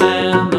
man.